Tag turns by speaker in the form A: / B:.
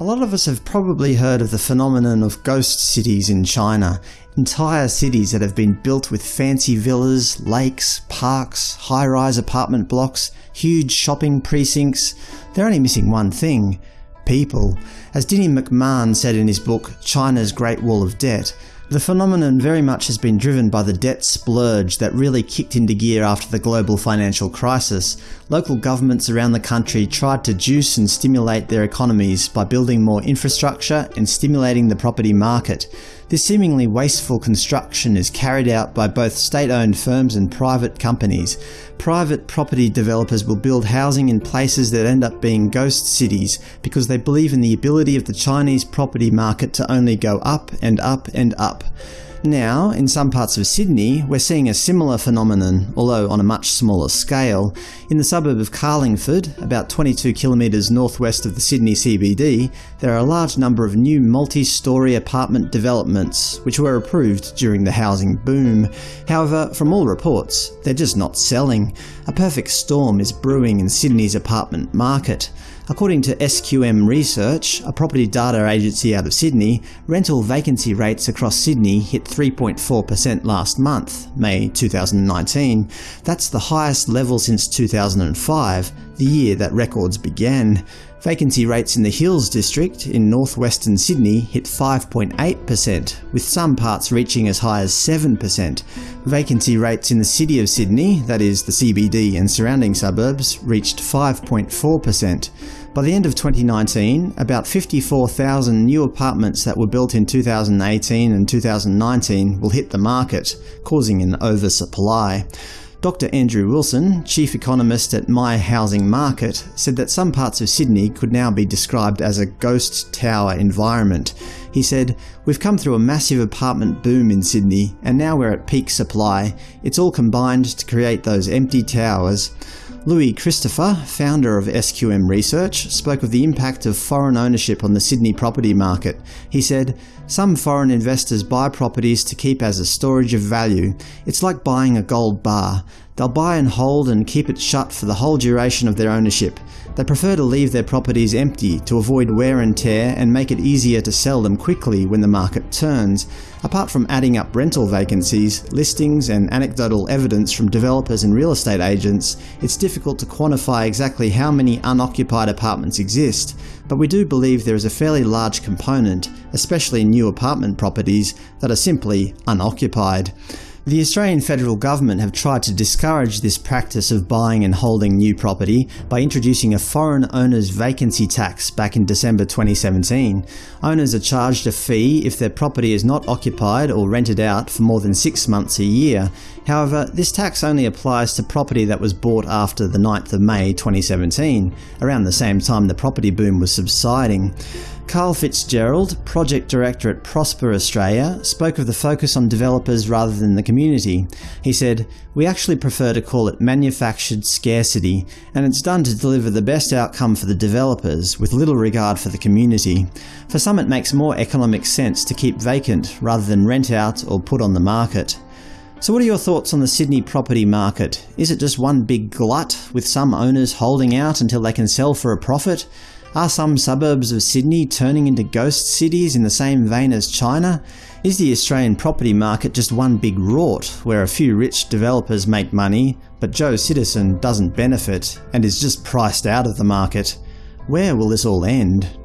A: A lot of us have probably heard of the phenomenon of ghost cities in China. Entire cities that have been built with fancy villas, lakes, parks, high-rise apartment blocks, huge shopping precincts. They're only missing one thing – people. As Dinny McMahon said in his book China's Great Wall of Debt, the phenomenon very much has been driven by the debt splurge that really kicked into gear after the global financial crisis. Local governments around the country tried to juice and stimulate their economies by building more infrastructure and stimulating the property market. This seemingly wasteful construction is carried out by both state-owned firms and private companies. Private property developers will build housing in places that end up being ghost cities because they believe in the ability of the Chinese property market to only go up and up and up up. Now, in some parts of Sydney, we're seeing a similar phenomenon, although on a much smaller scale. In the suburb of Carlingford, about 22 kilometres northwest of the Sydney CBD, there are a large number of new multi-storey apartment developments, which were approved during the housing boom. However, from all reports, they're just not selling. A perfect storm is brewing in Sydney's apartment market. According to SQM Research, a property data agency out of Sydney, rental vacancy rates across Sydney hit 3.4% last month, May 2019. That's the highest level since 2005, the year that records began. Vacancy rates in the Hills district in northwestern Sydney hit 5.8%, with some parts reaching as high as 7%. Vacancy rates in the City of Sydney, that is the CBD and surrounding suburbs, reached 5.4%. By the end of 2019, about 54,000 new apartments that were built in 2018 and 2019 will hit the market, causing an oversupply. Dr Andrew Wilson, chief economist at My Housing Market, said that some parts of Sydney could now be described as a ghost tower environment. He said, We've come through a massive apartment boom in Sydney, and now we're at peak supply. It's all combined to create those empty towers. Louis Christopher, founder of SQM Research, spoke of the impact of foreign ownership on the Sydney property market. He said, Some foreign investors buy properties to keep as a storage of value. It's like buying a gold bar. They'll buy and hold and keep it shut for the whole duration of their ownership. They prefer to leave their properties empty to avoid wear and tear and make it easier to sell them quickly when the market turns. Apart from adding up rental vacancies, listings and anecdotal evidence from developers and real estate agents, it's difficult to quantify exactly how many unoccupied apartments exist, but we do believe there is a fairly large component, especially new apartment properties, that are simply unoccupied. The Australian federal government have tried to discourage this practice of buying and holding new property by introducing a foreign owner's vacancy tax back in December 2017. Owners are charged a fee if their property is not occupied or rented out for more than six months a year. However, this tax only applies to property that was bought after the 9th of May 2017, around the same time the property boom was subsiding. Karl Fitzgerald, Project Director at Prosper Australia, spoke of the focus on developers rather than the community. He said, We actually prefer to call it manufactured scarcity, and it's done to deliver the best outcome for the developers, with little regard for the community. For some it makes more economic sense to keep vacant rather than rent out or put on the market. So what are your thoughts on the Sydney property market? Is it just one big glut, with some owners holding out until they can sell for a profit? Are some suburbs of Sydney turning into ghost cities in the same vein as China? Is the Australian property market just one big rort, where a few rich developers make money, but Joe Citizen doesn't benefit and is just priced out of the market? Where will this all end?